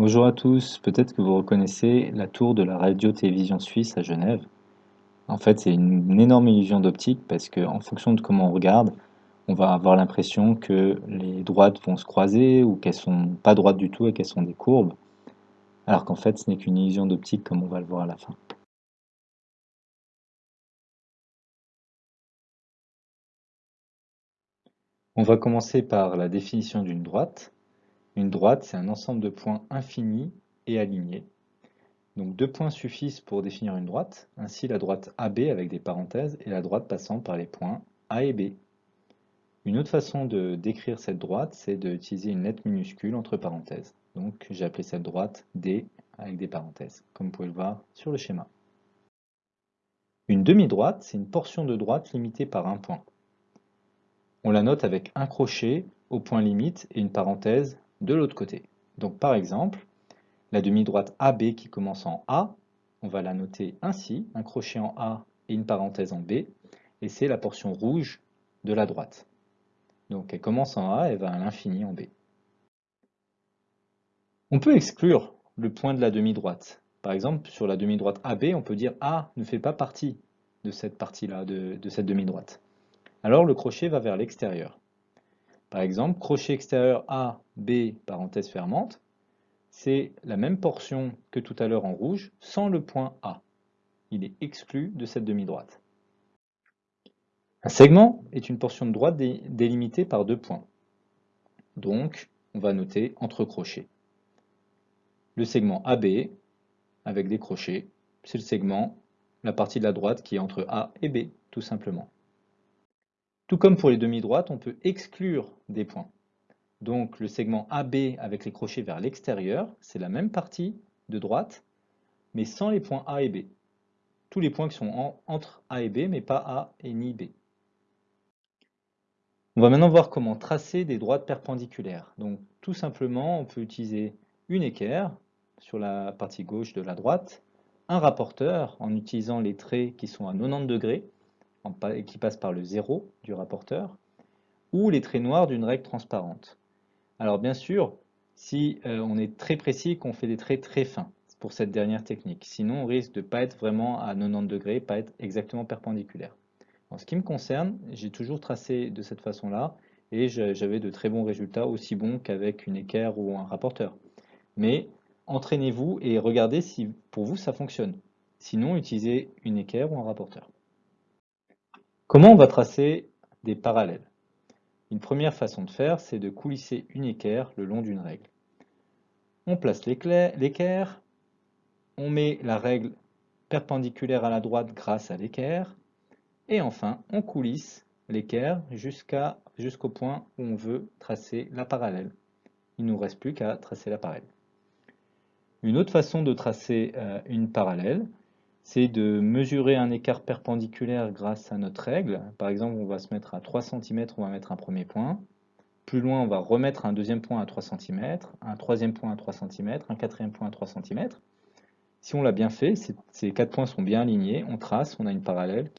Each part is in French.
Bonjour à tous, peut-être que vous reconnaissez la tour de la radio-télévision suisse à Genève. En fait, c'est une, énorme illusion d'optique parce qu'en fonction de comment on regarde, on va avoir l'impression que les droites vont se croiser ou qu'elles sont pas droites du tout et qu'elles sont des courbes, alors qu'en fait, ce n'est qu'une illusion d'optique comme on va le voir à la fin. On va commencer par la définition d'une droite. Une droite, c'est un ensemble de points infinis et alignés. Donc deux points suffisent pour définir une droite, ainsi la droite AB avec des parenthèses et la droite passant par les points A et B. Une autre façon de décrire cette droite, c'est d'utiliser une lettre minuscule entre parenthèses. Donc j'ai appelé cette droite D avec des parenthèses, comme vous pouvez le voir sur le schéma. Une demi-droite, c'est une portion de droite limitée par un point. On la note avec un crochet au point limite et une parenthèse de l'autre côté. Donc par exemple, la demi-droite AB qui commence en A, on va la noter ainsi, un crochet en A et une parenthèse en B, et c'est la portion rouge de la droite. Donc elle commence en A et va à l'infini en B. On peut exclure le point de la demi-droite. Par exemple, sur la demi-droite AB, on peut dire A ne fait pas partie de cette partie-là, de, de cette demi-droite. Alors le crochet va vers l'extérieur. Par exemple, crochet extérieur A, B, parenthèse fermante, c'est la même portion que tout à l'heure en rouge, sans le point A. Il est exclu de cette demi-droite. Un segment est une portion de droite délimitée par deux points. Donc, on va noter entre crochets. Le segment AB, avec des crochets, c'est le segment, la partie de la droite qui est entre A et B, tout simplement. Tout comme pour les demi-droites, on peut exclure des points. Donc le segment AB avec les crochets vers l'extérieur, c'est la même partie de droite, mais sans les points A et B. Tous les points qui sont entre A et B, mais pas A et ni B. On va maintenant voir comment tracer des droites perpendiculaires. Donc tout simplement, on peut utiliser une équerre sur la partie gauche de la droite, un rapporteur en utilisant les traits qui sont à 90 degrés, qui passe par le zéro du rapporteur, ou les traits noirs d'une règle transparente. Alors bien sûr, si euh, on est très précis, qu'on fait des traits très fins pour cette dernière technique. Sinon, on risque de ne pas être vraiment à 90 degrés, pas être exactement perpendiculaire. En ce qui me concerne, j'ai toujours tracé de cette façon-là, et j'avais de très bons résultats, aussi bons qu'avec une équerre ou un rapporteur. Mais entraînez-vous et regardez si pour vous ça fonctionne. Sinon, utilisez une équerre ou un rapporteur. Comment on va tracer des parallèles? Une première façon de faire, c'est de coulisser une équerre le long d'une règle. On place l'équerre, on met la règle perpendiculaire à la droite grâce à l'équerre, et enfin on coulisse l'équerre jusqu'au point où on veut tracer la parallèle. Il ne nous reste plus qu'à tracer la parallèle. Une autre façon de tracer euh, une parallèle, c'est de mesurer un écart perpendiculaire grâce à notre règle. Par exemple, on va se mettre à 3 cm, on va mettre un premier point. Plus loin, on va remettre un deuxième point à 3 cm, un troisième point à 3 cm, un quatrième point à 3 cm. Si on l'a bien fait, ces quatre points sont bien alignés, on trace, on a une parallèle.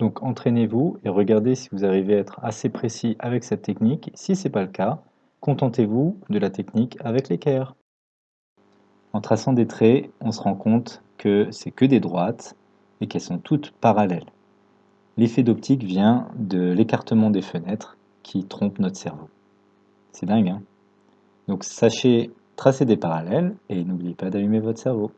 Donc entraînez-vous et regardez si vous arrivez à être assez précis avec cette technique. Si ce n'est pas le cas, contentez-vous de la technique avec l'équerre. En traçant des traits, on se rend compte que c'est que des droites et qu'elles sont toutes parallèles. L'effet d'optique vient de l'écartement des fenêtres qui trompe notre cerveau. C'est dingue, hein? Donc sachez tracer des parallèles et n'oubliez pas d'allumer votre cerveau.